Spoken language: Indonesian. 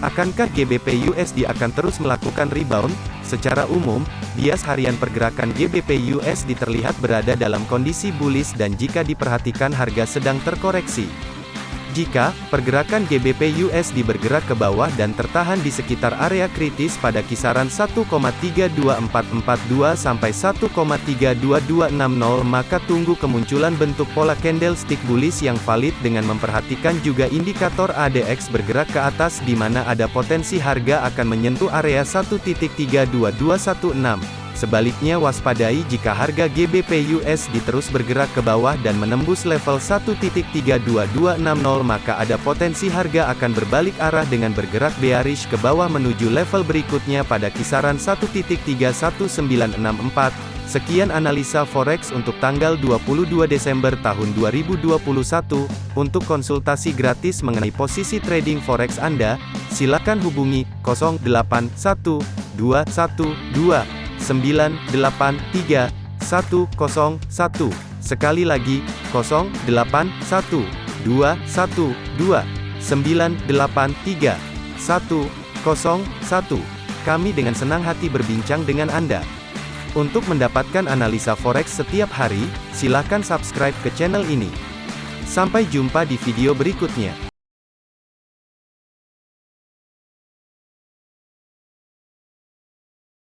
Akankah GBP USD akan terus melakukan rebound? Secara umum, bias harian pergerakan GBP USD terlihat berada dalam kondisi bullish dan jika diperhatikan harga sedang terkoreksi. Jika pergerakan GBP USD bergerak ke bawah dan tertahan di sekitar area kritis pada kisaran 1,32442 sampai 1,32260 maka tunggu kemunculan bentuk pola candlestick bullish yang valid dengan memperhatikan juga indikator ADX bergerak ke atas di mana ada potensi harga akan menyentuh area 1.32216. Sebaliknya waspadai jika harga GBP USD terus bergerak ke bawah dan menembus level 1.32260 maka ada potensi harga akan berbalik arah dengan bergerak bearish ke bawah menuju level berikutnya pada kisaran 1.31964. Sekian analisa forex untuk tanggal 22 Desember tahun 2021. Untuk konsultasi gratis mengenai posisi trading forex Anda, silakan hubungi 081212 983 101. Sekali lagi, 081 212 983 101. Kami dengan senang hati berbincang dengan Anda. Untuk mendapatkan analisa forex setiap hari, silakan subscribe ke channel ini. Sampai jumpa di video berikutnya.